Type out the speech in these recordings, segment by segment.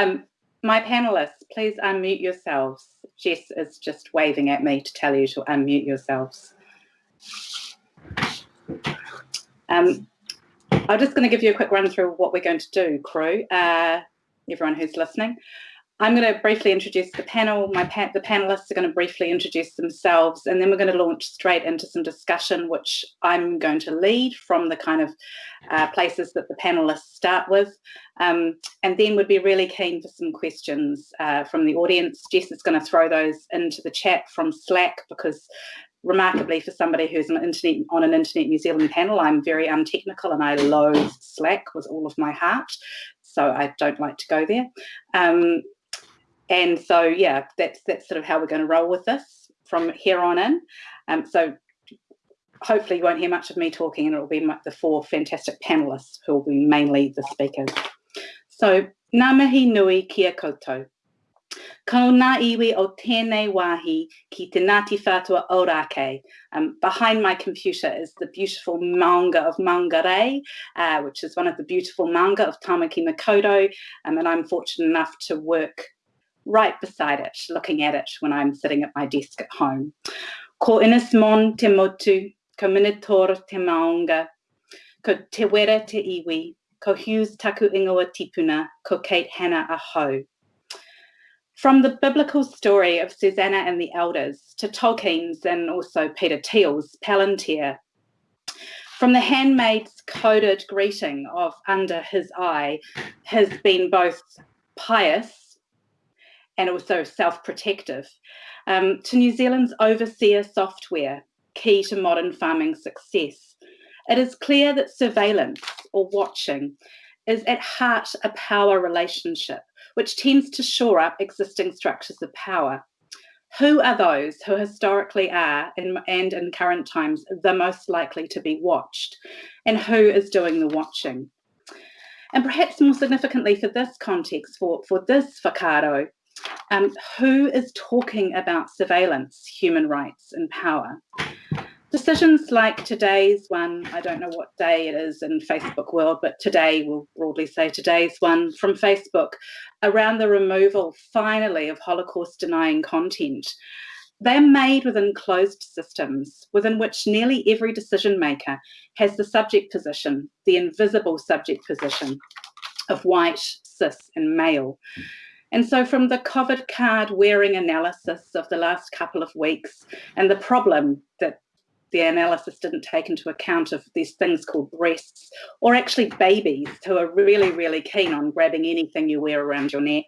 Um, my panelists, please unmute yourselves. Jess is just waving at me to tell you to unmute yourselves. Um, I'm just going to give you a quick run through what we're going to do, crew, uh, everyone who's listening. I'm going to briefly introduce the panel. My pa the panelists are going to briefly introduce themselves, and then we're going to launch straight into some discussion, which I'm going to lead from the kind of uh, places that the panelists start with. Um, and then we'd be really keen for some questions uh, from the audience. Jess is going to throw those into the chat from Slack because remarkably for somebody who's an internet on an internet New Zealand panel, I'm very untechnical and I loathe Slack with all of my heart. So I don't like to go there. Um, and so, yeah, that's that's sort of how we're going to roll with this from here on in. Um, so hopefully you won't hear much of me talking and it'll be the four fantastic panelists who will be mainly the speakers. So, ngā mihi nui kia koutou. Ko ngā iwi o tēnei wāhi ki te Ngāti Whātua Ōrākei. Um, behind my computer is the beautiful maunga of Maungarei, uh, which is one of the beautiful maunga of Tamaki Makaurau. Um, and I'm fortunate enough to work right beside it, looking at it when I'm sitting at my desk at home. Ko inis mon te motu, ko minotaur te ko te wera te iwi, ko Hughes taku ingoa tipuna, ko Kate Hannah aho. From the biblical story of Susanna and the elders to Tolkien's and also Peter Thiel's Palantir, from the handmaid's coded greeting of under his eye has been both pious and also self-protective, um, to New Zealand's overseer software, key to modern farming success. It is clear that surveillance or watching is at heart a power relationship, which tends to shore up existing structures of power. Who are those who historically are in, and in current times the most likely to be watched? And who is doing the watching? And perhaps more significantly for this context, for, for this whakaaro, um, who is talking about surveillance, human rights and power? Decisions like today's one, I don't know what day it is in Facebook world, but today we'll broadly say today's one from Facebook around the removal finally of Holocaust denying content. They're made within closed systems within which nearly every decision maker has the subject position, the invisible subject position of white, cis and male. And so from the COVID card wearing analysis of the last couple of weeks and the problem that the analysis didn't take into account of these things called breasts or actually babies who are really, really keen on grabbing anything you wear around your neck.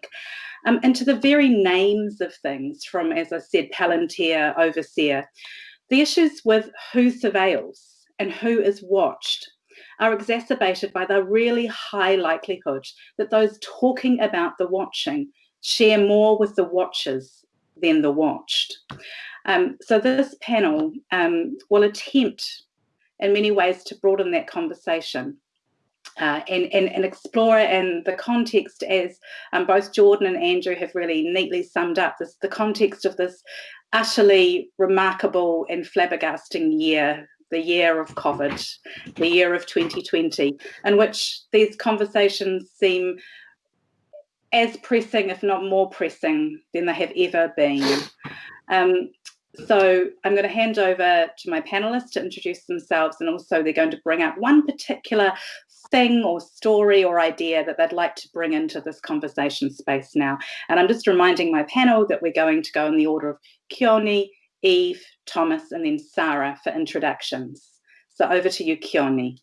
Um, and to the very names of things from, as I said, Palantir, Overseer, the issues with who surveils and who is watched are exacerbated by the really high likelihood that those talking about the watching share more with the watchers than the watched. Um, so this panel um, will attempt in many ways to broaden that conversation uh, and, and, and explore it in the context as um, both Jordan and Andrew have really neatly summed up this the context of this utterly remarkable and flabbergasting year the year of COVID, the year of 2020, in which these conversations seem as pressing, if not more pressing, than they have ever been. Um, so I'm going to hand over to my panelists to introduce themselves and also they're going to bring up one particular thing or story or idea that they'd like to bring into this conversation space now. And I'm just reminding my panel that we're going to go in the order of Keoni, Eve, Thomas, and then Sarah for introductions. So over to you, Keoni.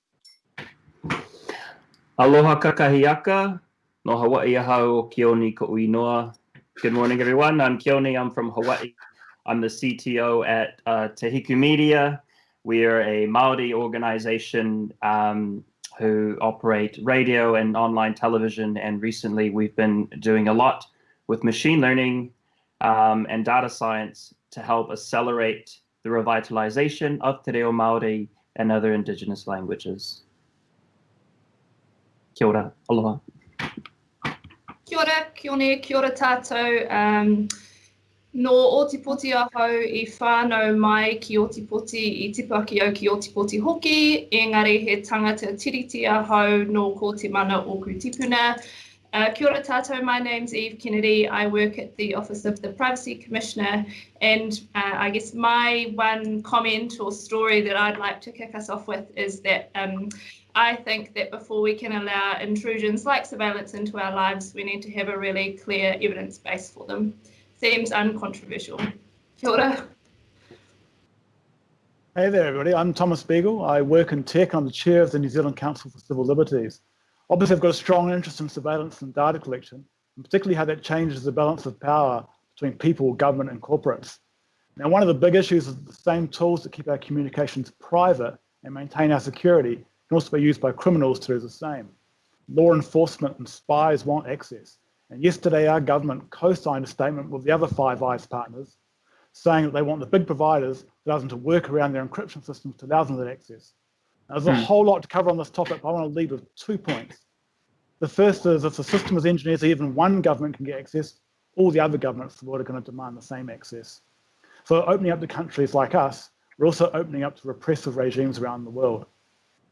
Aloha kakahiaka, no Hawaii ahau Keoni ko uinoa. Good morning, everyone. I'm Keoni. I'm from Hawaii. I'm the CTO at uh, Te Hiku Media. We are a Maori organization um, who operate radio and online television. And recently we've been doing a lot with machine learning um, and data science to help accelerate the revitalization of Te Reo Māori and other indigenous languages. Kia ora, aloha. Kia ora, kia ora, kia ora tātou. Um, no Otipoti ahau i whānau mai ki Otipoti i tipaki au ki Otipoti hoki, engari he tangata tiriti ahau no ko te mana o Kutipuna. Uh, kia ora tātou, my name's Eve Kennedy. I work at the Office of the Privacy Commissioner and uh, I guess my one comment or story that I'd like to kick us off with is that um, I think that before we can allow intrusions like surveillance into our lives, we need to have a really clear evidence base for them. Seems uncontroversial. Kia ora. Hey there, everybody. I'm Thomas Beagle. I work in tech. I'm the chair of the New Zealand Council for Civil Liberties. Obviously, I've got a strong interest in surveillance and data collection, and particularly how that changes the balance of power between people, government, and corporates. Now, one of the big issues is the same tools that keep our communications private and maintain our security can also be used by criminals to do the same. Law enforcement and spies want access. And yesterday, our government co-signed a statement with the other Five Eyes partners saying that they want the big providers allow them to work around their encryption systems to allow them that access. There's a hmm. whole lot to cover on this topic, but I want to lead with two points. The first is if the system is engineered so even one government can get access, all the other governments of the world are going to demand the same access. So opening up to countries like us, we're also opening up to repressive regimes around the world.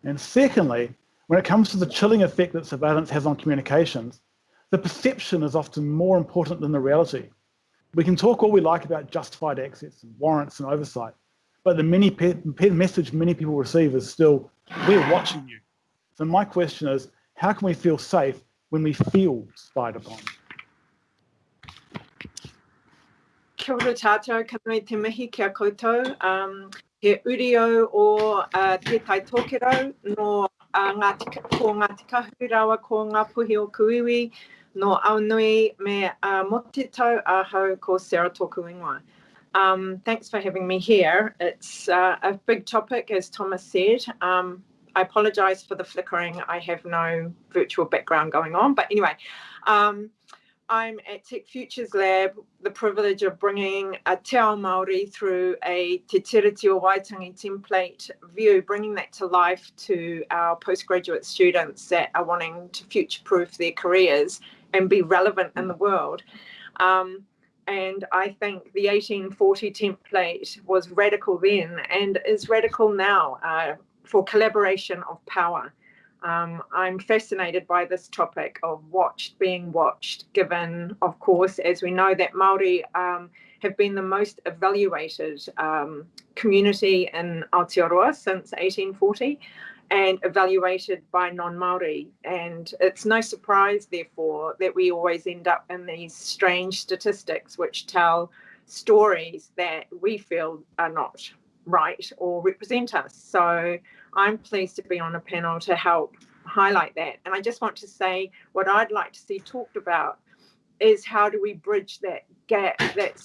And secondly, when it comes to the chilling effect that surveillance has on communications, the perception is often more important than the reality. We can talk all we like about justified access and warrants and oversight, but the many message many people receive is still, we're watching you. So my question is, how can we feel safe when we feel spied upon? Kia ora tātou, kanui te mihi kia koutou. Um, he urio o uh, te tai tōkero no uh, Ngāti, ko Ngāti Kahu rawa ko ngā puhi o kuiwi, no Aonui me uh, Motetau Ahau ko Sarah Tōku Ingoa. Um, thanks for having me here. It's uh, a big topic, as Thomas said. Um, I apologise for the flickering. I have no virtual background going on. But anyway, um, I'm at Tech Futures Lab, the privilege of bringing a Te Ao Māori through a Te Tiriti o Waitangi template view, bringing that to life to our postgraduate students that are wanting to future-proof their careers and be relevant in the world. Um, and I think the 1840 template was radical then and is radical now uh, for collaboration of power. Um, I'm fascinated by this topic of watched being watched, given, of course, as we know that Maori um, have been the most evaluated um, community in Aotearoa since 1840 and evaluated by non-Maori. And it's no surprise, therefore, that we always end up in these strange statistics which tell stories that we feel are not right or represent us. So I'm pleased to be on a panel to help highlight that. And I just want to say what I'd like to see talked about is how do we bridge that gap, that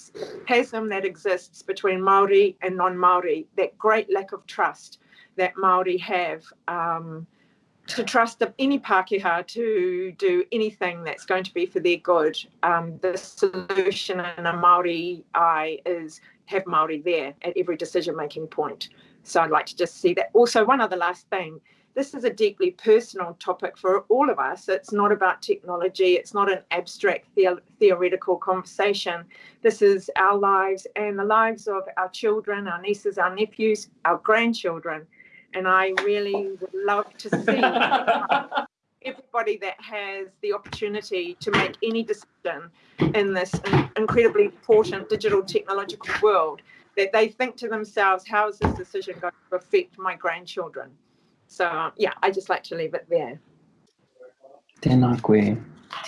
chasm that exists between Maori and non-Maori, that great lack of trust that Maori have um, to trust any Pākehā to do anything that's going to be for their good. Um, the solution in a Maori eye is have Maori there at every decision-making point. So I'd like to just see that. Also, one other last thing. This is a deeply personal topic for all of us. It's not about technology. It's not an abstract the theoretical conversation. This is our lives and the lives of our children, our nieces, our nephews, our grandchildren and I really would love to see everybody that has the opportunity to make any decision in this incredibly important digital technological world that they think to themselves, how is this decision going to affect my grandchildren? So yeah, I just like to leave it there. Koe.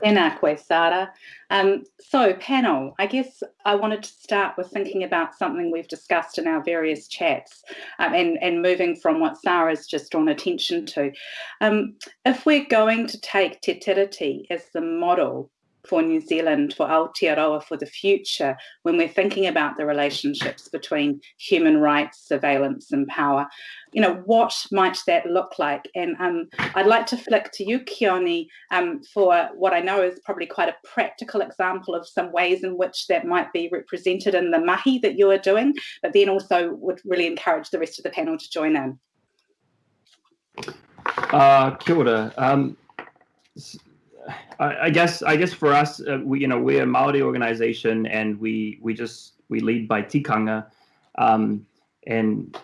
Tēnā Sara. Um, so, panel, I guess I wanted to start with thinking about something we've discussed in our various chats um, and, and moving from what Sara's just drawn attention to. Um, if we're going to take Te Tiriti as the model for New Zealand, for Aotearoa for the future, when we're thinking about the relationships between human rights, surveillance and power, you know, what might that look like? And um, I'd like to flick to you, Keoni, um, for what I know is probably quite a practical example of some ways in which that might be represented in the mahi that you are doing, but then also would really encourage the rest of the panel to join in. Uh, kia ora. Um, I, guess I guess for us, uh, we you know we're a Maori organization, and we we just we lead by tikanga, um, and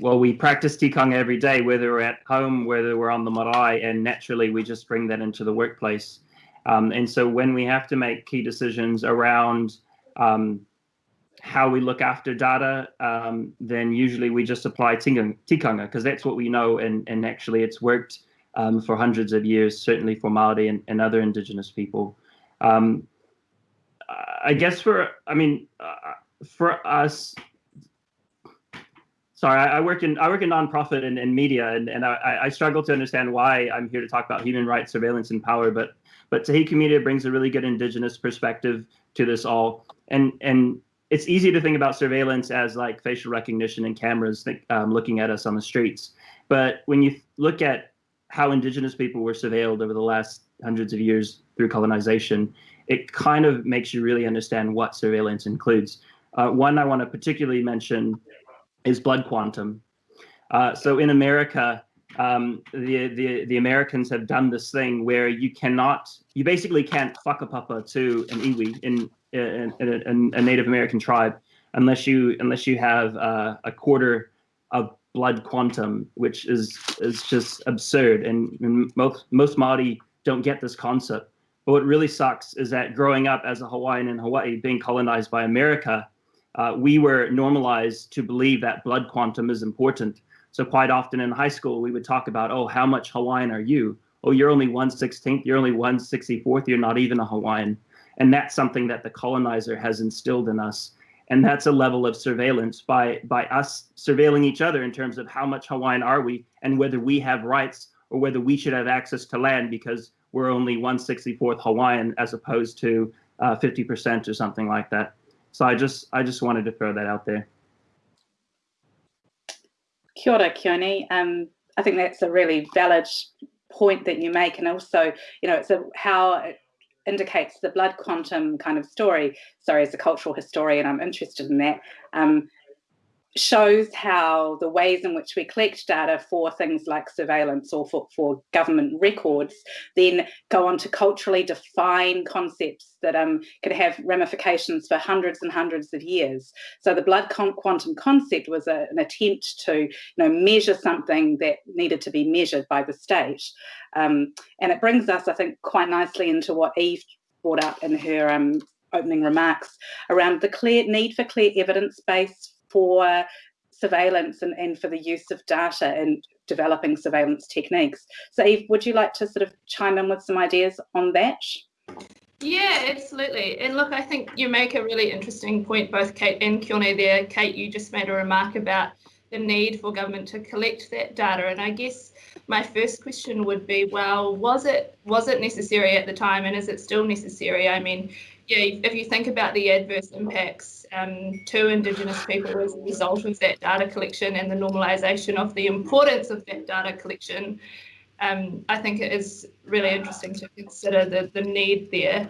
well we practice tikanga every day, whether we're at home, whether we're on the marae, and naturally we just bring that into the workplace. Um, and so when we have to make key decisions around um, how we look after data, um, then usually we just apply tikanga because that's what we know, and, and actually it's worked um, for hundreds of years, certainly for Maori and, and other indigenous people. Um, I guess for, I mean, uh, for us, sorry, I, I, work in I work in nonprofit and, and media, and, and I, I struggle to understand why I'm here to talk about human rights, surveillance, and power. But but Te Hiku Media brings a really good indigenous perspective to this all, and and it's easy to think about surveillance as like facial recognition and cameras think, um, looking at us on the streets. But when you look at how indigenous people were surveilled over the last hundreds of years through colonization, it kind of makes you really understand what surveillance includes. Uh, one I want to particularly mention is blood quantum. Uh, so in America, um, the, the, the Americans have done this thing where you cannot, you basically can't whakapapa to an iwi in, in, in, a Native American tribe unless you unless you have uh, a quarter of blood quantum, which is is just absurd. And, and most most Maori don't get this concept. But what really sucks is that growing up as a Hawaiian in Hawaii, being colonized by America, uh, we were normalized to believe that blood quantum is important. So quite often in high school, we would talk about, oh, how much Hawaiian are you? Oh, you're only 116th, you're only 164th, you're not even a Hawaiian. And that's something that the colonizer has instilled in us. And that's a level of surveillance by, by us surveilling each other in terms of how much Hawaiian are we and whether we have rights or whether we should have access to land because we're only 164th Hawaiian as opposed to 50% uh, or something like that. So I just I just wanted to throw that out there. Kia ora, Keoni. Um, I think that's a really valid point that you make, and also, you know, it's a how indicates the blood quantum kind of story. Sorry, as a cultural historian, I'm interested in that. Um, shows how the ways in which we collect data for things like surveillance or for, for government records then go on to culturally define concepts that um, could have ramifications for hundreds and hundreds of years. So the blood quantum concept was a, an attempt to you know, measure something that needed to be measured by the state. Um, and it brings us, I think, quite nicely into what Eve brought up in her um, opening remarks around the clear need for clear evidence base for surveillance and, and for the use of data and developing surveillance techniques. So Eve, would you like to sort of chime in with some ideas on that? Yeah, absolutely. And look, I think you make a really interesting point, both Kate and Keoni there. Kate, you just made a remark about the need for government to collect that data. And I guess my first question would be, well, was it was it necessary at the time and is it still necessary? I mean, yeah, if you think about the adverse impacts um, to Indigenous people as a result of that data collection and the normalisation of the importance of that data collection, um, I think it is really interesting to consider the, the need there.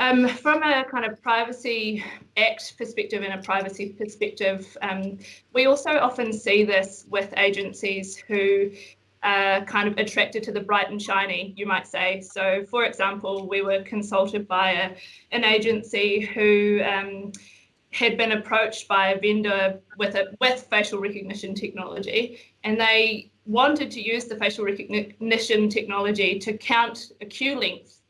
Um, from a kind of Privacy Act perspective and a privacy perspective, um, we also often see this with agencies who are kind of attracted to the bright and shiny, you might say. So, for example, we were consulted by a, an agency who um, had been approached by a vendor with a with facial recognition technology, and they wanted to use the facial recognition technology to count a queue length,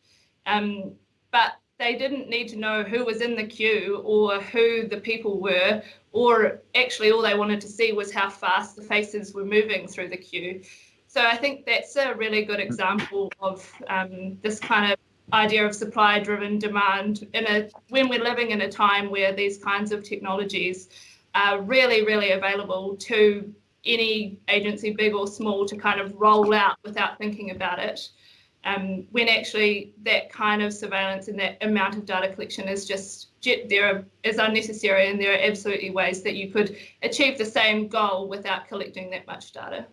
um, but they didn't need to know who was in the queue or who the people were, or actually all they wanted to see was how fast the faces were moving through the queue. So I think that's a really good example of um, this kind of idea of supply driven demand in a when we're living in a time where these kinds of technologies are really really available to any agency big or small to kind of roll out without thinking about it um, when actually that kind of surveillance and that amount of data collection is just there are, is unnecessary and there are absolutely ways that you could achieve the same goal without collecting that much data.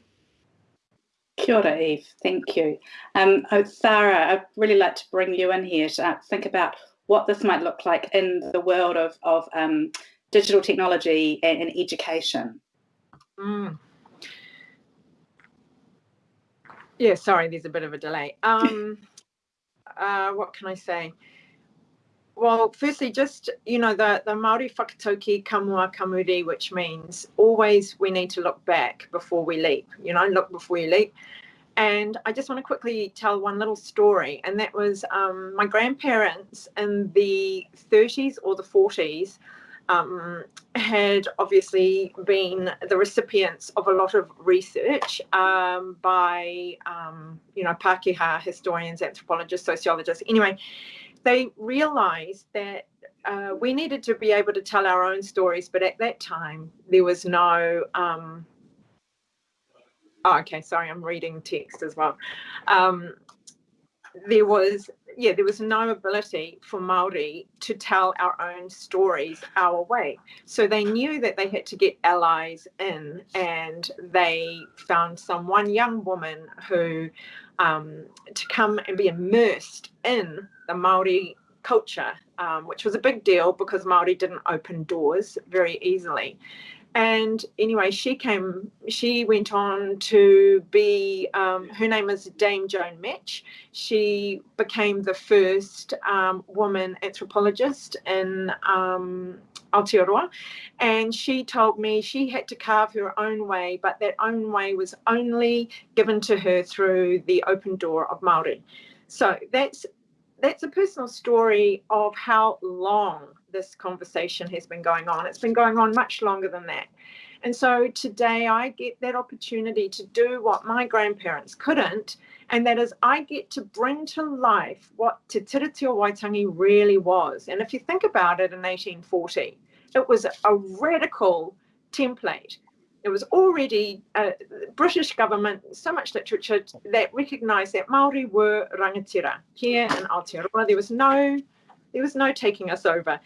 Kia ora, Eve. Thank you. Um, oh, Sarah, I'd really like to bring you in here to uh, think about what this might look like in the world of, of um, digital technology and, and education. Mm. Yeah, sorry, there's a bit of a delay. Um, uh, what can I say? Well, firstly, just, you know, the, the Māori whakatauki ka mua, ka muri, which means always we need to look back before we leap, you know, look before you leap. And I just want to quickly tell one little story, and that was um, my grandparents in the 30s or the 40s um, had obviously been the recipients of a lot of research um, by, um, you know, Pākehā historians, anthropologists, sociologists. Anyway, they realized that uh, we needed to be able to tell our own stories, but at that time there was no. Um, oh, okay, sorry, I'm reading text as well. Um, there was yeah, there was no ability for Maori to tell our own stories our way. So they knew that they had to get allies in, and they found some one young woman who um, to come and be immersed in the Maori culture, um, which was a big deal because Maori didn't open doors very easily and anyway, she came, she went on to be, um, her name is Dame Joan Metge. She became the first um, woman anthropologist in um, Aotearoa. And she told me she had to carve her own way, but that own way was only given to her through the open door of Māori. So that's that's a personal story of how long this conversation has been going on. It's been going on much longer than that. And so today I get that opportunity to do what my grandparents couldn't, and that is I get to bring to life what Te Tiriti o Waitangi really was. And if you think about it in 1840, it was a radical template. It was already a British government, so much literature that recognised that Maori were rangatira here in Aotearoa. There was no, there was no taking us over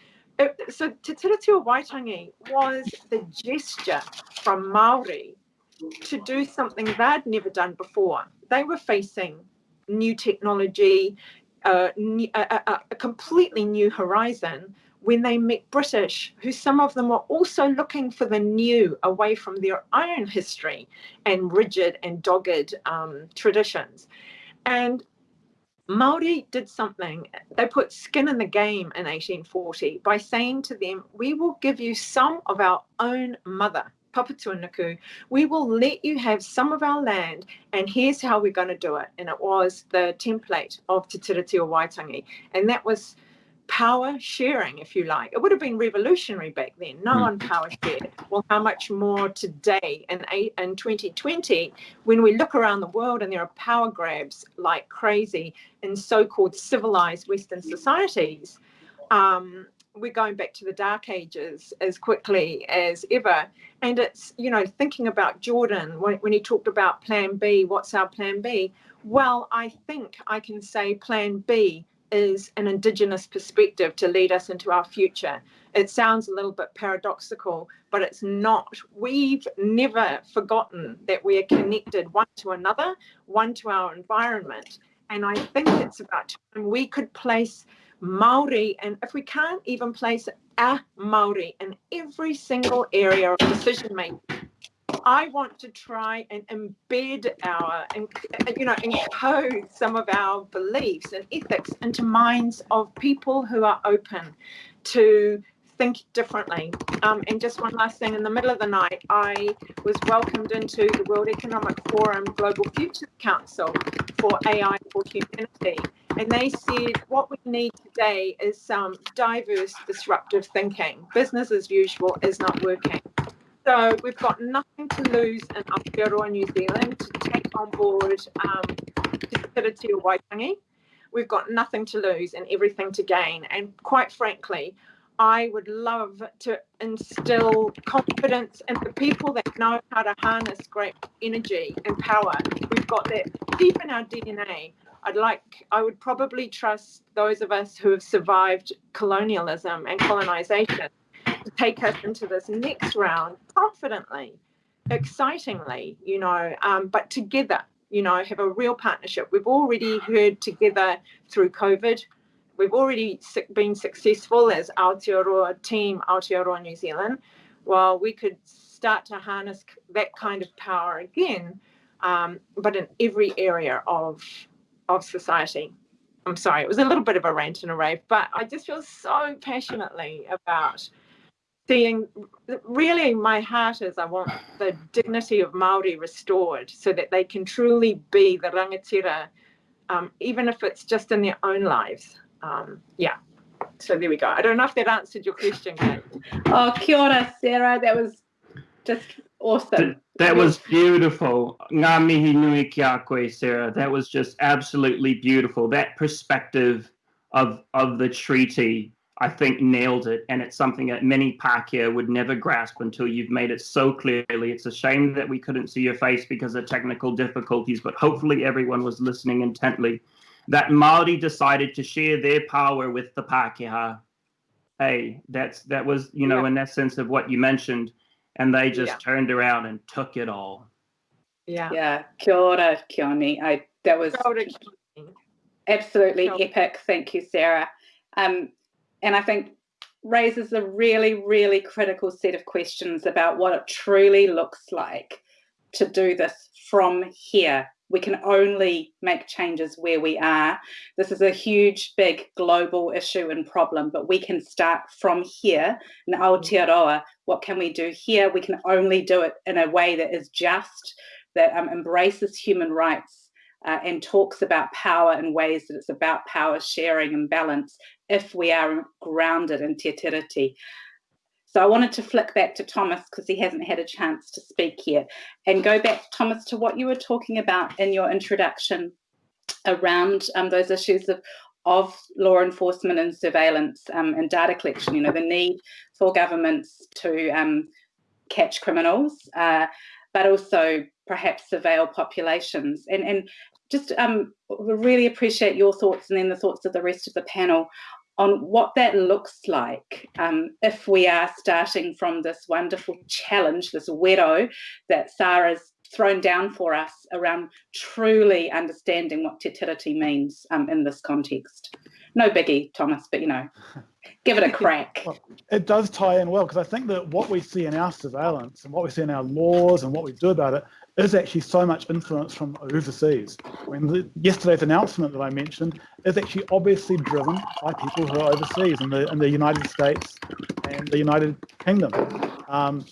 so Te Tiriti o Waitangi was the gesture from Maori to do something they'd never done before. They were facing new technology, uh, a, a, a completely new horizon when they met British, who some of them were also looking for the new away from their own history and rigid and dogged um, traditions. And Maori did something. They put skin in the game in 1840 by saying to them, "We will give you some of our own mother, Papatūānuku. We will let you have some of our land, and here's how we're going to do it." And it was the template of Te Tiriti o Waitangi, and that was power sharing, if you like. It would have been revolutionary back then. No mm. one power shared. Well, how much more today in, in 2020 when we look around the world and there are power grabs like crazy in so-called civilized Western societies. Um, we're going back to the dark ages as quickly as ever. And it's, you know, thinking about Jordan when, when he talked about plan B, what's our plan B? Well, I think I can say plan B is an Indigenous perspective to lead us into our future. It sounds a little bit paradoxical, but it's not. We've never forgotten that we are connected one to another, one to our environment. And I think it's about time we could place Maori, and if we can't even place a Maori in every single area of decision making, I want to try and embed our, you know, encode some of our beliefs and ethics into minds of people who are open to think differently. Um, and just one last thing, in the middle of the night, I was welcomed into the World Economic Forum Global Futures Council for AI for Humanity. And they said what we need today is some diverse, disruptive thinking. Business as usual is not working. So we've got nothing to lose in Aotearoa, New Zealand to take on board um, Te Waitangi. We've got nothing to lose and everything to gain. And quite frankly, I would love to instill confidence in the people that know how to harness great energy and power. We've got that deep in our DNA. I'd like, I would probably trust those of us who have survived colonialism and colonization take us into this next round confidently, excitingly, you know, um, but together, you know, have a real partnership. We've already heard together through COVID. We've already been successful as Aotearoa team, Aotearoa New Zealand. Well, we could start to harness that kind of power again, um, but in every area of of society. I'm sorry, it was a little bit of a rant and a rave, but I just feel so passionately about seeing really my heart is I want the dignity of Maori restored so that they can truly be the rangatira, um, even if it's just in their own lives. Um, yeah. So there we go. I don't know if that answered your question, Kate. Oh, kia ora, Sarah. That was just awesome. Th- that was beautiful. Ngā mihi nui ki a koe, Sarah. That was just absolutely beautiful. That perspective of of the treaty, I think, nailed it. And it's something that many Pākehā would never grasp until you've made it so clearly. It's a shame that we couldn't see your face because of technical difficulties, but hopefully everyone was listening intently. That Māori decided to share their power with the Pākehā. Hey, that's that was, you know, Yeah. in essence of what you mentioned and they just Yeah. turned around and took it all. Yeah. Yeah, kia ora, Keoni. I, that was Kia ora, Keoni. absolutely Sure. epic. Thank you, Sarah. Um, and I think raises a really, really critical set of questions about what it truly looks like to do this from here. We can only make changes where we are. This is a huge, big global issue and problem, but we can start from here in Aotearoa. What can we do here? We can only do it in a way that is just, that um, embraces human rights, uh, and talks about power in ways that it's about power sharing and balance if we are grounded in te tiriti. So I wanted to flick back to Thomas because he hasn't had a chance to speak yet and go back, Thomas, to what you were talking about in your introduction around um, those issues of, of law enforcement and surveillance um, and data collection, you know, the need for governments to um, catch criminals, uh, but also perhaps surveil populations. And, and just um, really appreciate your thoughts and then the thoughts of the rest of the panel on what that looks like um, if we are starting from this wonderful challenge, this wero that Sarah's thrown down for us around truly understanding what te means um, in this context. No biggie, Thomas, but you know, give it a crack. It does tie in well because I think that what we see in our surveillance and what we see in our laws and what we do about it is actually so much influence from overseas. When the, yesterday's announcement that I mentioned is actually obviously driven by people who are overseas in the in the United States and the United Kingdom. Um,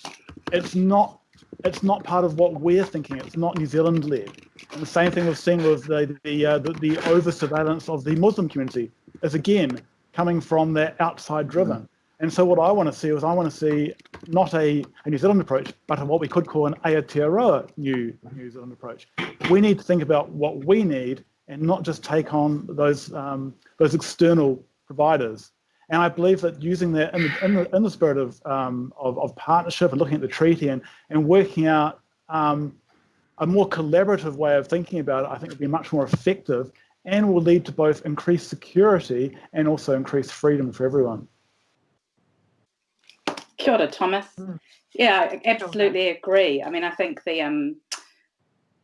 it's not it's not part of what we're thinking. It's not New Zealand led. And the same thing we've seen with the the, uh, the, the over surveillance of the Muslim community is again coming from that outside driven. And so what I want to see is I want to see not a, a New Zealand approach, but what we could call an Aotearoa New New Zealand approach. We need to think about what we need and not just take on those um, those external providers. And I believe that using that in the, in the, in the spirit of, um, of, of partnership and looking at the treaty and, and working out um, a more collaborative way of thinking about it, I think would be much more effective and will lead to both increased security and also increased freedom for everyone. Kia ora, Thomas. Mm. Yeah, I absolutely agree. I mean, I think the um,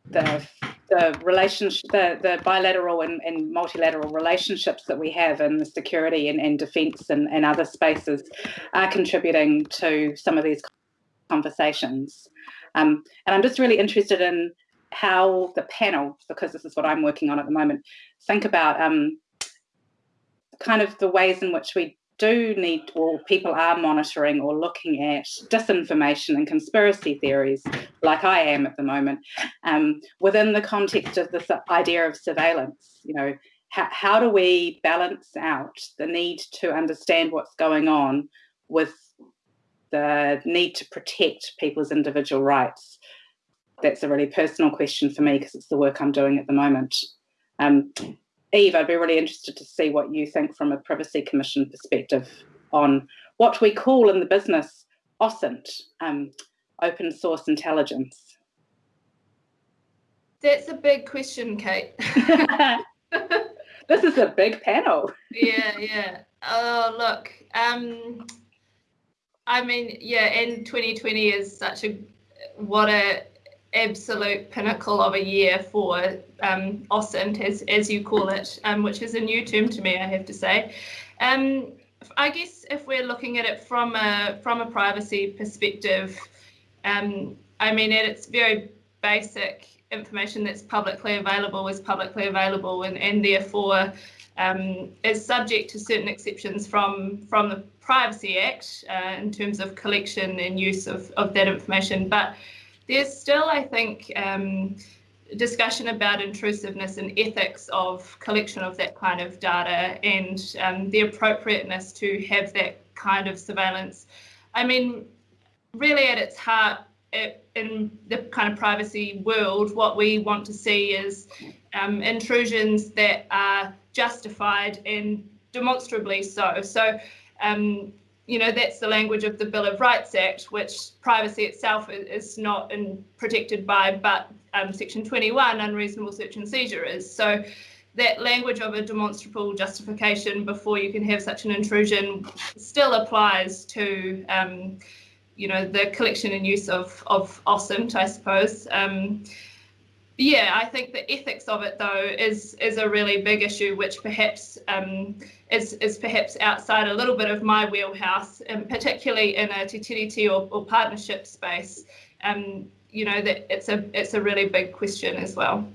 the the relationship, the, the bilateral and, and multilateral relationships that we have in the security and, and defence and, and other spaces are contributing to some of these conversations. Um, and I'm just really interested in how the panel, because this is what I'm working on at the moment, think about um, kind of the ways in which we do need, or people are monitoring or looking at disinformation and conspiracy theories, like I am at the moment, um, within the context of this idea of surveillance. You know, how, how do we balance out the need to understand what's going on with the need to protect people's individual rights? That's a really personal question for me because it's the work I'm doing at the moment. Um, Eve, I'd be really interested to see what you think from a Privacy Commission perspective on what we call in the business OSINT, um, open source intelligence. That's a big question, Kate. this is a big panel. yeah, yeah. Oh, look. Um, I mean, yeah, and 2020 is such a what a absolute pinnacle of a year for um, OSINT, as, as you call it, um, which is a new term to me, I have to say. Um, I guess if we're looking at it from a from a privacy perspective, um, I mean, at its very basic, information that's publicly available is publicly available, and, and therefore um, is subject to certain exceptions from, from the Privacy Act uh, in terms of collection and use of, of that information. But there's still, I think, um, discussion about intrusiveness and ethics of collection of that kind of data and um, the appropriateness to have that kind of surveillance. I mean, really at its heart, it, in the kind of privacy world, what we want to see is um, intrusions that are justified and demonstrably so. So, um, you know, that's the language of the Bill of Rights Act, which privacy itself is not in, protected by, but um, Section 21, unreasonable search and seizure is. So that language of a demonstrable justification before you can have such an intrusion still applies to, um, you know, the collection and use of, of OSINT, I suppose. Um, yeah, I think the ethics of it though is is a really big issue, which perhaps um, is is perhaps outside a little bit of my wheelhouse, and particularly in a te or, or partnership space. Um, you know that it's a it's a really big question as well.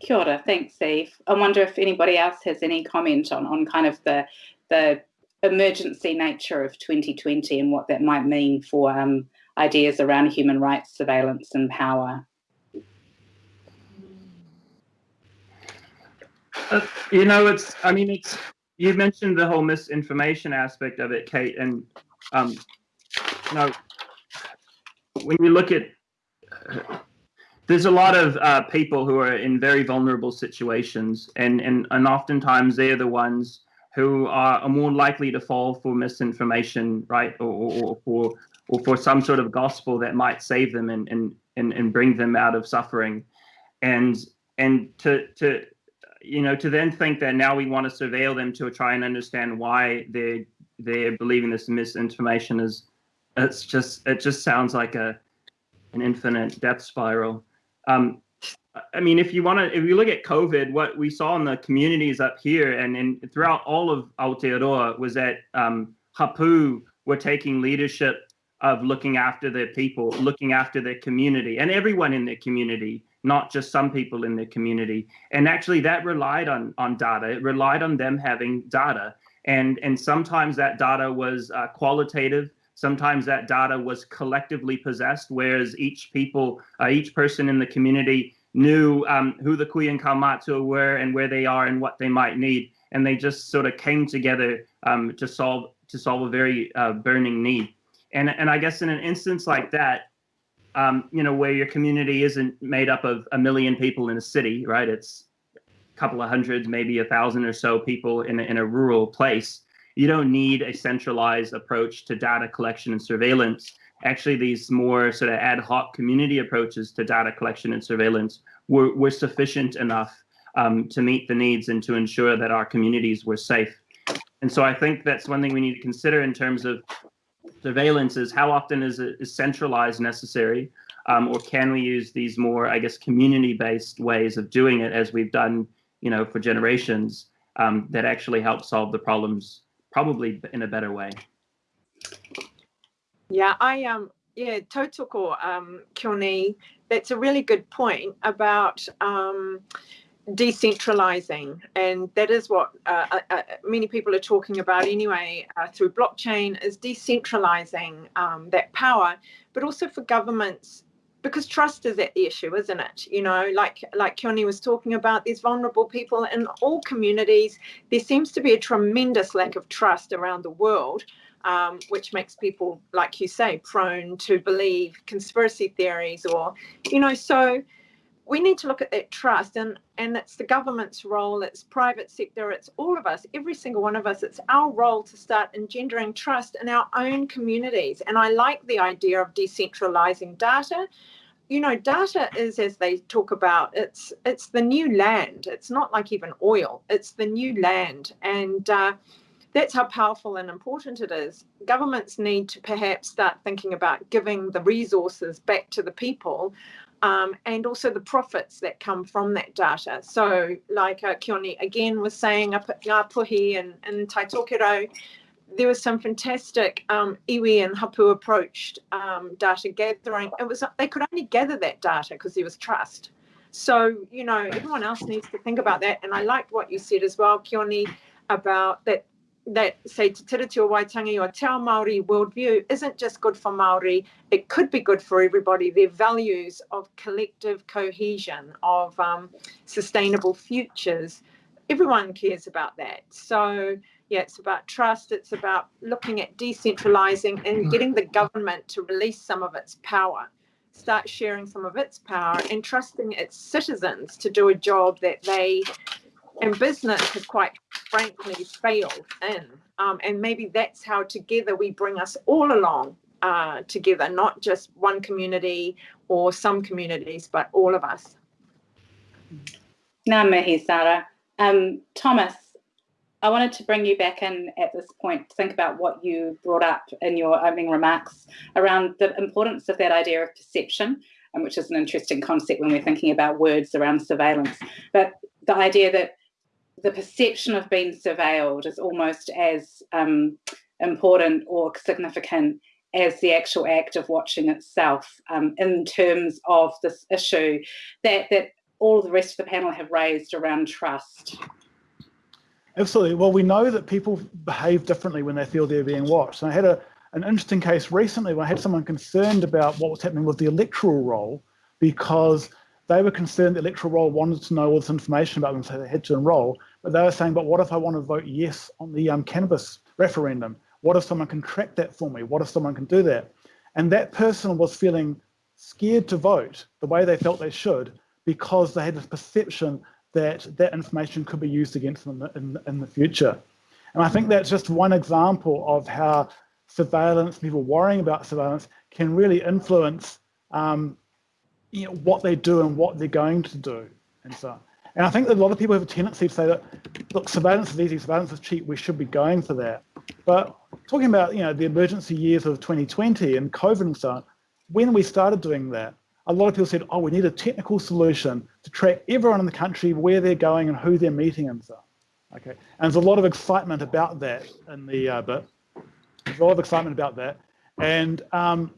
Kia ora, thanks, Eve. I wonder if anybody else has any comment on on kind of the the emergency nature of 2020 and what that might mean for um, ideas around human rights surveillance and power. Uh, you know, it's, I mean, it's, you mentioned the whole misinformation aspect of it, Kate, and, um, you know, when you look at, there's a lot of uh, people who are in very vulnerable situations, and, and, and oftentimes they're the ones who are, more likely to fall for misinformation, right, or, or, or for or for some sort of gospel that might save them and and and, and bring them out of suffering, and and to to you know, to then think that now we want to surveil them to try and understand why they're they're believing this misinformation is it's just it just sounds like a an infinite death spiral. Um, I mean, if you want to, if you look at COVID, what we saw in the communities up here and, and throughout all of Aotearoa was that um, Hapu were taking leadership of looking after their people, looking after their community, and everyone in their community not just some people in the community. And actually that relied on, on data. It relied on them having data. And, and sometimes that data was uh, qualitative. Sometimes that data was collectively possessed, whereas each people, uh, each person in the community knew um, who the Kuya and were and where they are and what they might need. And they just sort of came together um, to solve to solve a very uh, burning need. And, and I guess in an instance like that, um, you know, where your community isn't made up of a million people in a city, right? It's a couple of hundreds, maybe a thousand or so people in a, in a rural place. You don't need a centralized approach to data collection and surveillance. Actually, these more sort of ad hoc community approaches to data collection and surveillance were, were sufficient enough um, to meet the needs and to ensure that our communities were safe. And so I think that's one thing we need to consider in terms of surveillance is how often is it is centralized necessary um, or can we use these more i guess community based ways of doing it as we've done you know for generations um, that actually help solve the problems probably in a better way? Yeah i um yeah tautoko um Keoni, that's a really good point about um decentralizing and that is what uh, uh, uh, many people are talking about anyway uh, through blockchain is decentralizing um, that power but also for governments because trust is at the issue isn't it? You know like like Keoni was talking about these vulnerable people in all communities. There seems to be a tremendous lack of trust around the world um, which makes people like you say prone to believe conspiracy theories or you know so we need to look at that trust and and it's the government's role it's private sector it's all of us every single one of us it's our role to start engendering trust in our own communities and i like the idea of decentralizing data you know data is as they talk about it's it's the new land it's not like even oil it's the new land and uh, that's how powerful and important it is. Governments need to perhaps start thinking about giving the resources back to the people um, and also the profits that come from that data. So like uh, Keoni again was saying up at Ngāpuhi and, and Taitokero, there was some fantastic um, iwi and hapu approached um, data gathering. It was they could only gather that data because there was trust. So, you know, everyone else needs to think about that. And I liked what you said as well, Keoni, about that that say Te Tiriti o Waitangi or Te Ao Māori worldview isn't just good for Māori, it could be good for everybody. Their values of collective cohesion, of um, sustainable futures, everyone cares about that. So yeah, it's about trust, it's about looking at decentralizing and getting the government to release some of its power, start sharing some of its power and trusting its citizens to do a job that they and business has quite frankly failed in. Um, and maybe that's how together we bring us all along uh, together, not just one community or some communities, but all of us. Ngā mihi, Sarah. Um, Thomas, I wanted to bring you back in at this point to think about what you brought up in your opening remarks around the importance of that idea of perception, um, which is an interesting concept when we're thinking about words around surveillance. But the idea that the perception of being surveilled is almost as um, important or significant as the actual act of watching itself um, in terms of this issue that, that all the rest of the panel have raised around trust. Absolutely. Well, we know that people behave differently when they feel they're being watched. And I had a, an interesting case recently where I had someone concerned about what was happening with the electoral roll because they were concerned the electoral roll wanted to know all this information about them, so they had to enroll. But they were saying, but what if I want to vote yes on the um, cannabis referendum? What if someone can track that for me? What if someone can do that? And that person was feeling scared to vote the way they felt they should because they had this perception that that information could be used against them in, in the future. And I think that's just one example of how surveillance, people worrying about surveillance, can really influence um, you know, what they do and what they're going to do and so on. And I think that a lot of people have a tendency to say that, look, surveillance is easy, surveillance is cheap, we should be going for that. But talking about, you know, the emergency years of 2020 and COVID and so on, when we started doing that, a lot of people said, oh, we need a technical solution to track everyone in the country, where they're going and who they're meeting and so on. Okay, and there's a lot of excitement about that in the uh, bit. There's a lot of excitement about that. And um,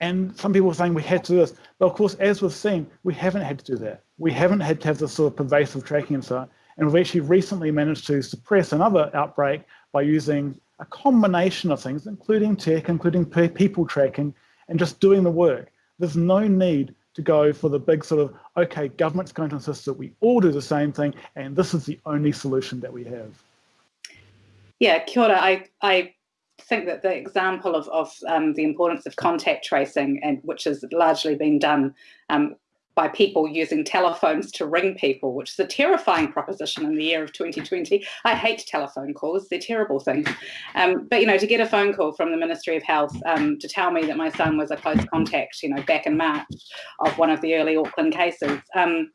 and some people are saying we had to do this. But of course, as we've seen, we haven't had to do that. We haven't had to have this sort of pervasive tracking and so on. And we've actually recently managed to suppress another outbreak by using a combination of things, including tech, including people tracking, and just doing the work. There's no need to go for the big sort of, okay, government's going to insist that we all do the same thing, and this is the only solution that we have. Yeah, kia ora. I, I think that the example of, of um, the importance of contact tracing, and which has largely been done um, by people using telephones to ring people, which is a terrifying proposition in the year of 2020. I hate telephone calls; they're terrible things. Um, but you know, to get a phone call from the Ministry of Health um, to tell me that my son was a close contact, you know, back in March of one of the early Auckland cases. Um,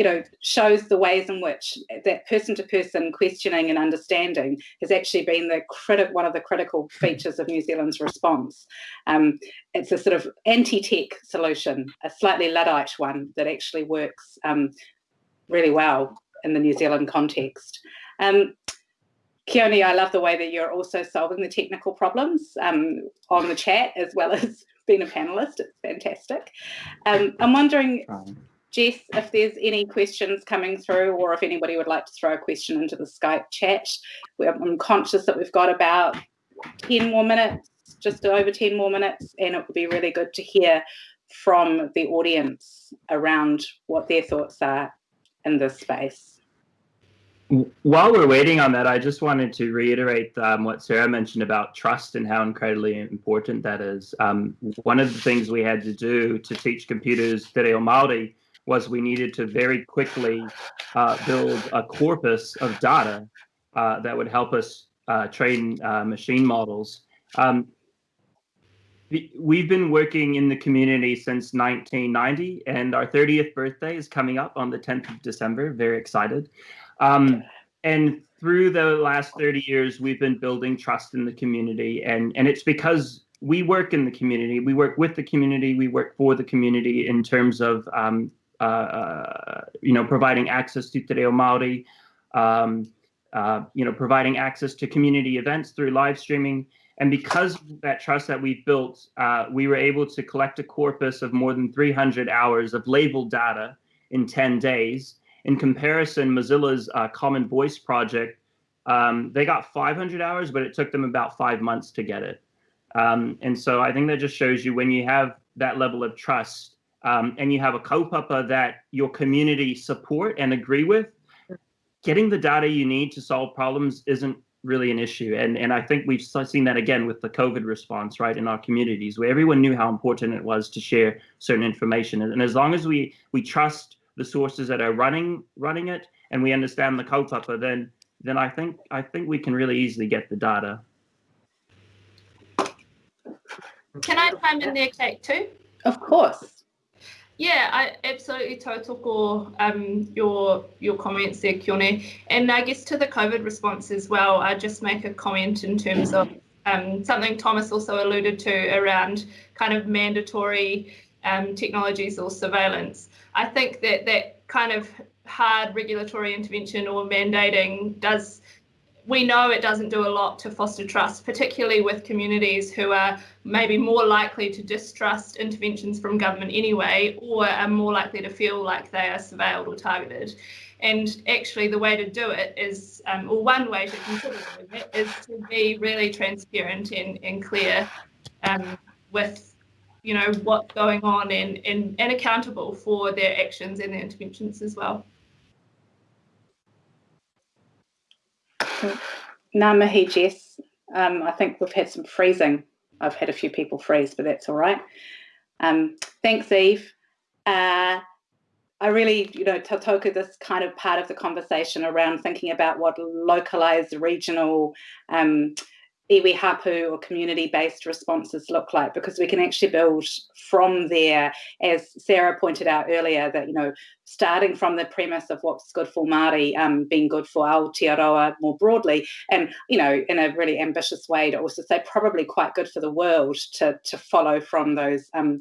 you know, shows the ways in which that person-to-person questioning and understanding has actually been the critic one of the critical features of New Zealand's response. Um, it's a sort of anti-tech solution, a slightly Luddite one that actually works um, really well in the New Zealand context. Um, Keoni, I love the way that you're also solving the technical problems um, on the chat as well as being a panelist. It's fantastic. Um, I'm wondering, Jess, if there's any questions coming through or if anybody would like to throw a question into the Skype chat. I'm conscious that we've got about 10 more minutes, just over 10 more minutes, and it would be really good to hear from the audience around what their thoughts are in this space. While we're waiting on that, I just wanted to reiterate um, what Sarah mentioned about trust and how incredibly important that is. Um, one of the things we had to do to teach computers Te Reo Māori was we needed to very quickly uh, build a corpus of data uh, that would help us uh, train uh, machine models. Um, we've been working in the community since 1990 and our 30th birthday is coming up on the 10th of December. Very excited. Um, and through the last 30 years, we've been building trust in the community and, and it's because we work in the community, we work with the community, we work for the community in terms of um, you know, providing access to Te Reo Māori, um, uh, you know, providing access to community events through live streaming. And because that trust that we've built, uh, we were able to collect a corpus of more than 300 hours of labeled data in 10 days. In comparison, Mozilla's uh, Common Voice project, um, they got 500 hours, but it took them about five months to get it. Um, and so I think that just shows you when you have that level of trust um, and you have a kaupapa that your community support and agree with, getting the data you need to solve problems isn't really an issue. And, and I think we've seen that again with the COVID response, right, in our communities, where everyone knew how important it was to share certain information. And as long as we, we trust the sources that are running running it and we understand the kaupapa, then then I think I think we can really easily get the data. Can I chime in there, Kate, too? Of course. Yeah, I absolutely tautoko um, your your comments there, Keoni. And I guess to the COVID response as well, I just make a comment in terms of um, something Thomas also alluded to around kind of mandatory um, technologies or surveillance. I think that that kind of hard regulatory intervention or mandating does we know it doesn't do a lot to foster trust, particularly with communities who are maybe more likely to distrust interventions from government anyway, or are more likely to feel like they are surveilled or targeted. And actually, the way to do it is, um, or one way to consider doing it, is to be really transparent and, and clear um, with, you know, what's going on and, and, and accountable for their actions and their interventions as well. Ngā Jess. Um, I think we've had some freezing. I've had a few people freeze, but that's all right. Um, thanks, Eve. Uh, I really, you know, tautoko this kind of part of the conversation around thinking about what localized regional um, iwi hapu or community-based responses look like? Because we can actually build from there, as Sarah pointed out earlier, that, you know, starting from the premise of what's good for Māori um, being good for Aotearoa more broadly, and, you know, in a really ambitious way to also say probably quite good for the world to, to follow from those um,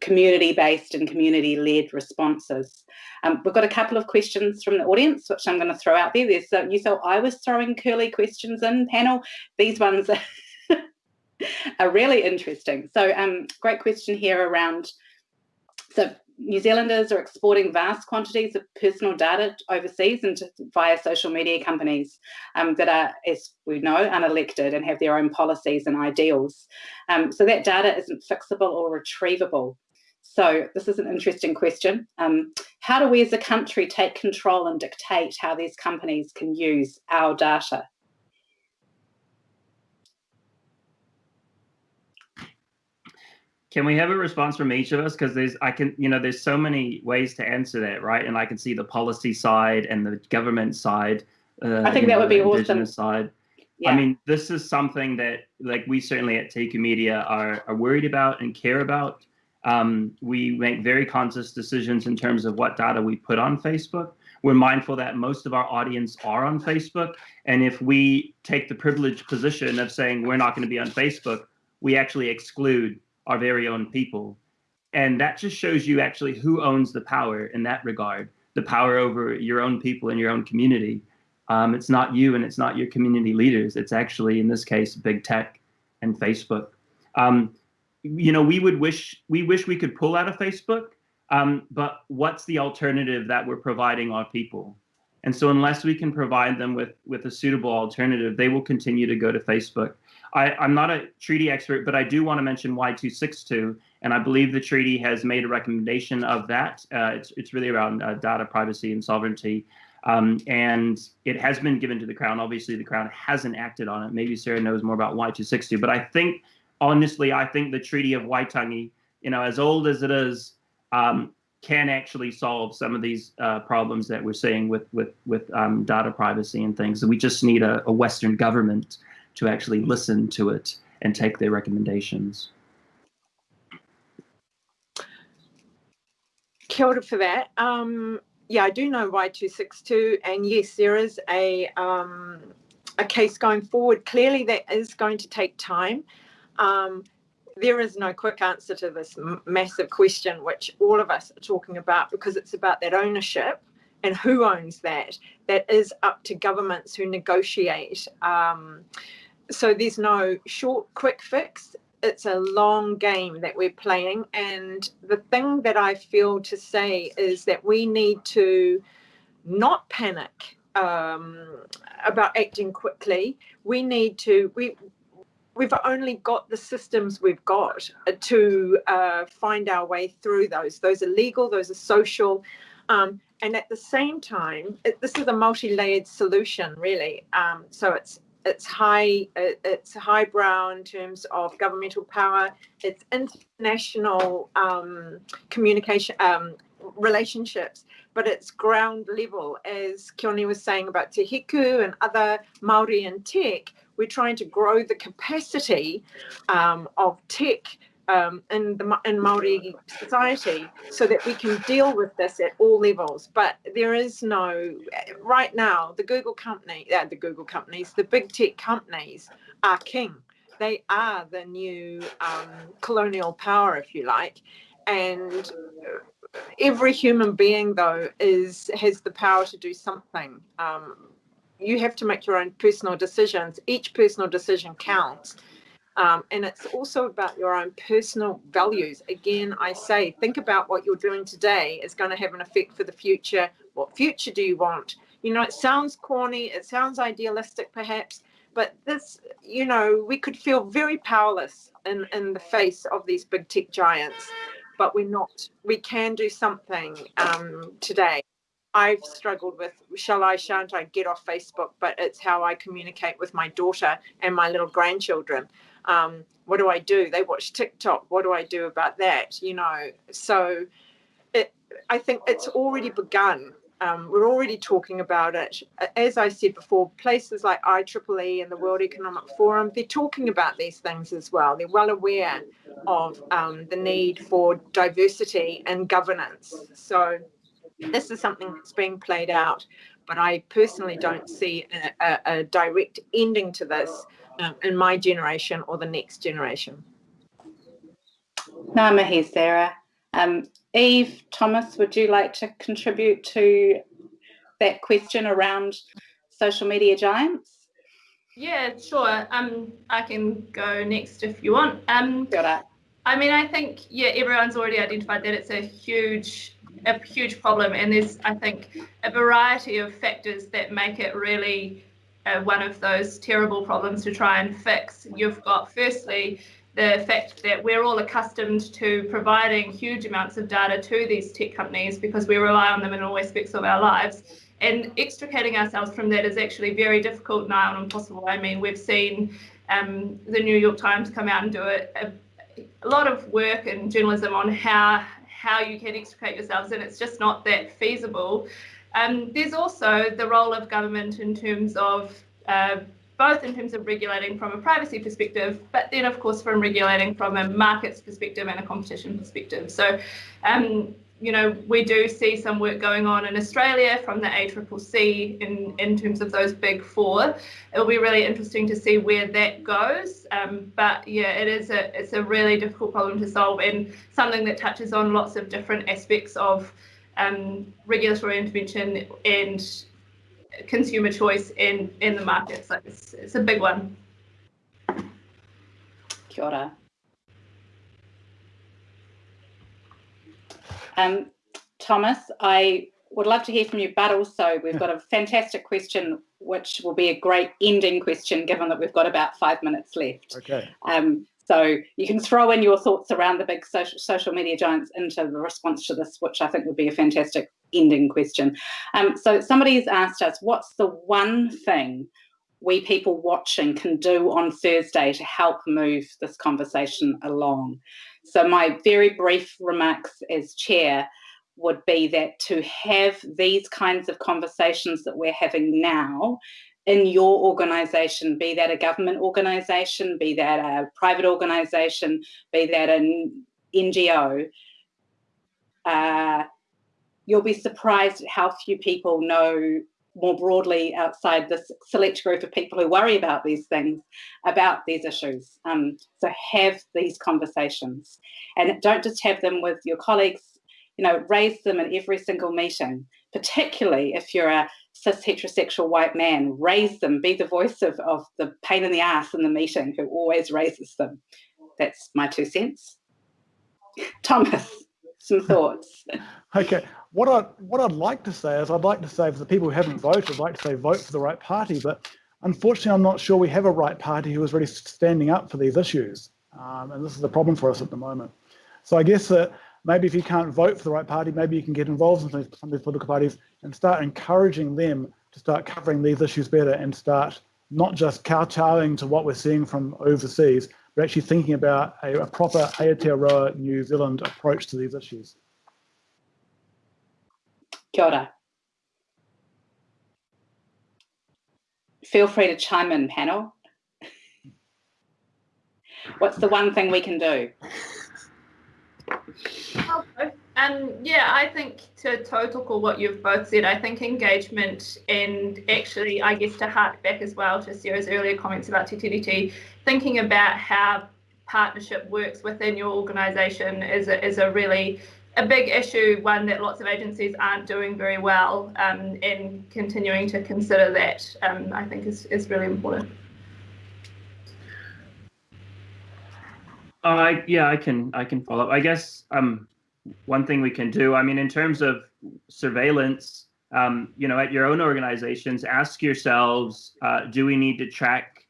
community-based and community-led responses. Um, we've got a couple of questions from the audience, which I'm going to throw out there. There's uh, you thought I was throwing curly questions in panel. These ones are, are really interesting. So, um, great question here around. So, New Zealanders are exporting vast quantities of personal data overseas and via social media companies um, that are, as we know, unelected and have their own policies and ideals. Um, so that data isn't fixable or retrievable. So this is an interesting question. Um, how do we as a country take control and dictate how these companies can use our data? Can we have a response from each of us? Because there's, I can, you know, there's so many ways to answer that, right? And I can see the policy side and the government side. Uh, I think that know, would be awesome. Side. Yeah. I mean, this is something that, like, we certainly at Te Media are, are worried about and care about. Um, we make very conscious decisions in terms of what data we put on Facebook. We're mindful that most of our audience are on Facebook. And if we take the privileged position of saying we're not going to be on Facebook, we actually exclude our very own people. And that just shows you actually who owns the power in that regard, the power over your own people and your own community. Um, it's not you and it's not your community leaders. It's actually, in this case, big tech and Facebook. Um, you know, we would wish we wish we could pull out of Facebook, um, but what's the alternative that we're providing our people? And so unless we can provide them with with a suitable alternative, they will continue to go to Facebook. I, I'm not a treaty expert, but I do want to mention Wai 262, and I believe the treaty has made a recommendation of that. Uh, it's, it's really around uh, data privacy and sovereignty. Um, and it has been given to the Crown. Obviously, the Crown hasn't acted on it. Maybe Sarah knows more about Wai 262, but I think honestly, I think the Treaty of Waitangi, you know, as old as it is, um, can actually solve some of these uh, problems that we're seeing with with with um, data privacy and things. we just need a, a, Western government to actually listen to it and take their recommendations. Kia ora for that. Um, yeah, I do know Wai 262, and yes, there is a um, a case going forward. Clearly, that is going to take time. Um, there is no quick answer to this massive question, which all of us are talking about, because it's about that ownership and who owns that. That is up to governments who negotiate. Um, so there's no short, quick fix. it's a long game that we're playing. And the thing that I feel to say is that we need to not panic um, about acting quickly. We need to, we, we've only got the systems we've got to uh, find our way through those. Those are legal, those are social. Um, and at the same time, it, this is a multi-layered solution, really. Um, so it's it's high it, it's highbrow in terms of governmental power. It's international um, communication um, relationships, but it's ground level, as Keoni was saying about Te Hiku and other Maori and tech. We're trying to grow the capacity um, of tech um, in the in Maori society so that we can deal with this at all levels. But there is no right now. The Google company, uh, the Google companies, the big tech companies are king. They are the new um, colonial power, if you like, and every human being though is has the power to do something. Um, you have to make your own personal decisions. Each personal decision counts um, and it's also about your own personal values. Again, I say, think about what you're doing today is going to have an effect for the future. What future do you want? You know, it sounds corny, it sounds idealistic perhaps, but this, you know, we could feel very powerless in, in the face of these big tech giants, but we're not. We can do something um, today. I've struggled with shall I, shan't I get off Facebook, but it's how I communicate with my daughter and my little grandchildren um, what do I do? They watch TikTok. What do I do about that? You know, so it, I think it's already begun. Um, we're already talking about it. As I said before, places like IEEE and the World Economic Forum, they're talking about these things as well. They're well aware of um, the need for diversity and governance. So this is something that's being played out, but I personally don't see a, a, a direct ending to this um, in my generation or the next generation. Ngā mihi, Sarah. Um, Eve, Thomas, would you like to contribute to that question around social media giants? Yeah, sure. Um, I can go next if you want. Um, I mean, I think yeah, everyone's already identified that it's a huge, a huge problem, and there's I think a variety of factors that make it really uh, one of those terrible problems to try and fix. You've got, firstly, the fact that we're all accustomed to providing huge amounts of data to these tech companies because we rely on them in all aspects of our lives. And extricating ourselves from that is actually very difficult, nigh on impossible. I mean, we've seen um, the New York Times come out and do a, a, a lot of work and journalism on how how you can extricate yourselves, and it's just not that feasible. Um, there's also the role of government in terms of uh, both in terms of regulating from a privacy perspective, but then of course from regulating from a markets perspective and a competition perspective. So, um, you know, we do see some work going on in Australia from the ACCC in, in terms of those big four. It'll be really interesting to see where that goes. Um, but yeah, it is a it's a really difficult problem to solve and something that touches on lots of different aspects of um, regulatory intervention and consumer choice in in the market. So it's, it's a big one. Kia ora. Um, Thomas, I would love to hear from you, but also we've got a fantastic question, which will be a great ending question, given that we've got about five minutes left. Okay. Um, so you can throw in your thoughts around the big social, social media giants into the response to this, which I think would be a fantastic ending question. Um, so somebody's asked us, what's the one thing we people watching can do on Thursday to help move this conversation along? So my very brief remarks as chair would be that to have these kinds of conversations that we're having now in your organization, be that a government organization, be that a private organization, be that an NGO, uh, you'll be surprised at how few people know more broadly outside this select group of people who worry about these things, about these issues. Um, so have these conversations and don't just have them with your colleagues, you know, raise them in every single meeting, particularly if you're a cis heterosexual white man, raise them, be the voice of, of the pain in the ass in the meeting who always raises them. that's my two cents. Thomas, some thoughts. Okay, what I what I'd like to say is I'd like to say for the people who haven't voted, I'd like to say vote for the right party, but unfortunately, I'm not sure we have a right party who is really standing up for these issues, um, and this is the problem for us at the moment. So I guess that maybe if you can't vote for the right party, maybe you can get involved in some of these political parties and start encouraging them to start covering these issues better and start not just kowtowing to what we're seeing from overseas, but actually thinking about a, a proper Aotearoa New Zealand approach to these issues. Kia ora. Feel free to chime in, panel. What's the one thing we can do? Um, yeah, I think tautoko what you've both said, I think engagement and actually, I guess to hark back as well to Sarah's earlier comments about Tiriti, thinking about how partnership works within your organisation is a, is a really a big issue, one that lots of agencies aren't doing very well, um, and continuing to consider that, um, I think is, is really important. Uh, yeah, I can I can follow up. I guess um, one thing we can do. I mean, in terms of surveillance, um, you know, at your own organizations, ask yourselves: uh, Do we need to track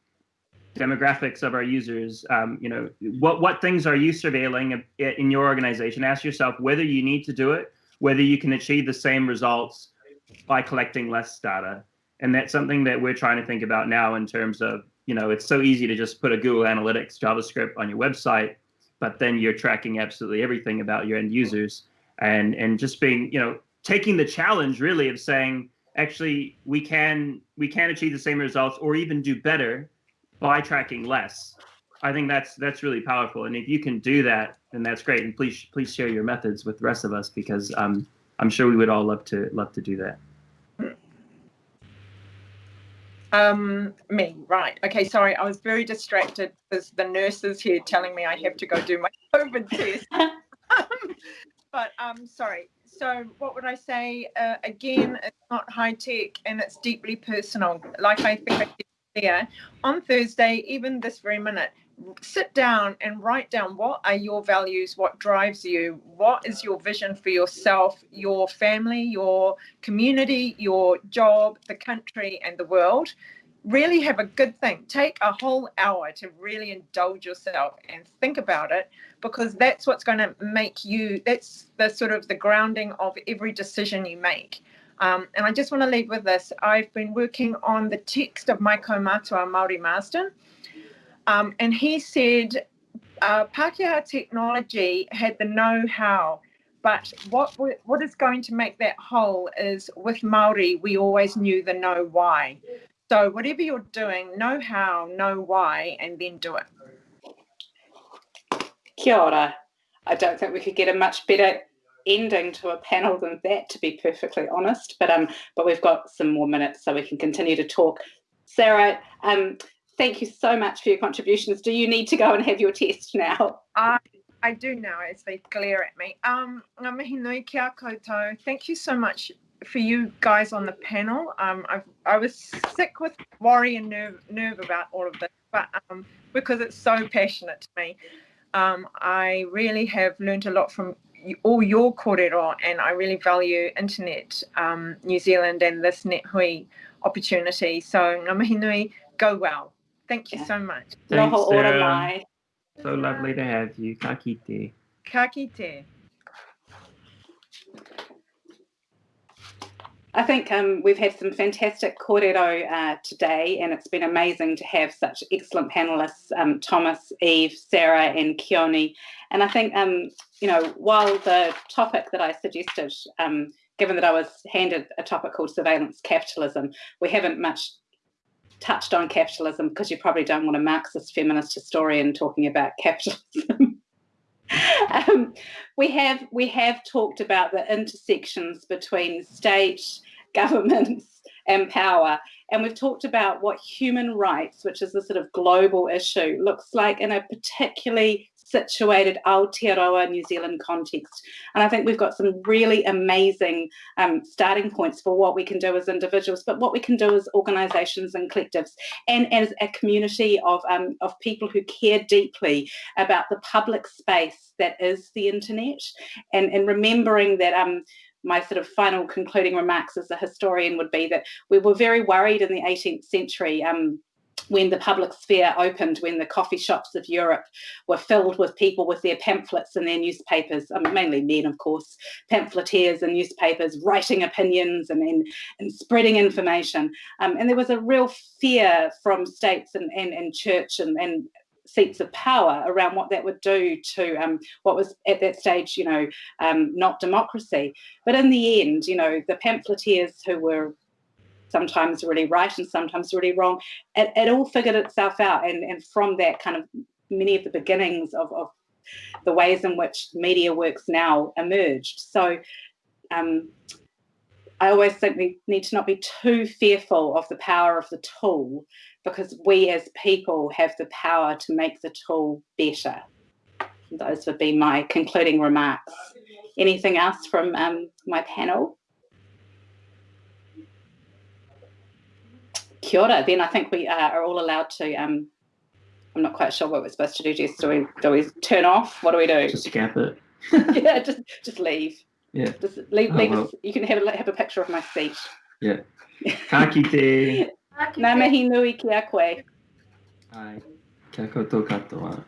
demographics of our users? Um, you know, what what things are you surveilling in your organization? Ask yourself whether you need to do it, whether you can achieve the same results by collecting less data, and that's something that we're trying to think about now in terms of you know, it's so easy to just put a Google Analytics JavaScript on your website, but then you're tracking absolutely everything about your end users and and just being, you know, taking the challenge really of saying, actually, we can we can achieve the same results or even do better by tracking less. I think that's that's really powerful, and if you can do that, then that's great. And please please share your methods with the rest of us because um, I'm sure we would all love to love to do that. Um, me, right. Okay, sorry, I was very distracted. There's the nurses here telling me I have to go do my COVID test. um, but um, sorry. So what would I say? Uh, again, it's not high tech and it's deeply personal. Like I think I said there on Thursday, even this very minute, sit down and write down what are your values, what drives you, what is your vision for yourself, your family, your community, your job, the country, and the world. Really have a good think. Take a whole hour to really indulge yourself and think about it because that's what's going to make you, that's the sort of the grounding of every decision you make. Um, and I just want to leave with this. I've been working on the text of my Kaumatua Māori Marsden. Um, and he said uh, Pākehā technology had the know-how, but what what is going to make that whole is with Maori, we always knew the know why. So whatever you're doing, know how, know why, and then do it. Kia ora. I don't think we could get a much better ending to a panel than that, to be perfectly honest. But um, but we've got some more minutes, so we can continue to talk. Sarah, um, thank you so much for your contributions. Do you need to go and have your test now? I, I do now as they glare at me. Um, kia koutou. Thank you so much for you guys on the panel. Um, I've, I was sick with worry and nerve, nerve about all of this, but um, because it's so passionate to me, um, I really have learned a lot from all your kōrero and I really value Internet um, New Zealand and this NetHui opportunity. So ngā mihi nui, go well. Thank you yeah. so much. Thanks, Sarah. So lovely to have you. Ka kite. Ka kite. I think um, we've had some fantastic kōrero uh, today, and it's been amazing to have such excellent panelists, um, Thomas, Eve, Sarah, and Keoni. And I think, um, you know, while the topic that I suggested, um, given that I was handed a topic called surveillance capitalism, we haven't much touched on capitalism because you probably don't want a Marxist feminist historian talking about capitalism. um, we have we have talked about the intersections between state, governments, and power, and we've talked about what human rights, which is a sort of global issue, looks like in a particularly situated Aotearoa New Zealand context. And I think we've got some really amazing um, starting points for what we can do as individuals, but what we can do as organisations and collectives, and as a community of, um, of people who care deeply about the public space that is the internet, and, and remembering that um, my sort of final concluding remarks as a historian would be that we were very worried in the 18th century um, when the public sphere opened, when the coffee shops of Europe were filled with people with their pamphlets and their newspapers, I mean, mainly men, of course, pamphleteers and newspapers writing opinions and, and, and spreading information. Um, and there was a real fear from states and, and, and church and, and seats of power around what that would do to um, what was at that stage, you know, um, not democracy. But in the end, you know, the pamphleteers who were sometimes really right and sometimes really wrong, it, it all figured itself out. And, and from that kind of many of the beginnings of, of the ways in which media works now emerged. So um, I always think we need to not be too fearful of the power of the tool because we as people have the power to make the tool better. Those would be my concluding remarks. Anything else from um, my panel? Kia ora. Then I think we uh, are all allowed to. Um, I'm not quite sure what we're supposed to do, Jess. Do we do we turn off? What do we do? Just cap it. yeah, just just leave. Yeah. Just leave. Oh, leave well. us, you can have a, have a picture of my seat. Yeah. Ka kite. Ngā mihi nui ki a koe. Ai. Kia koutou katoa.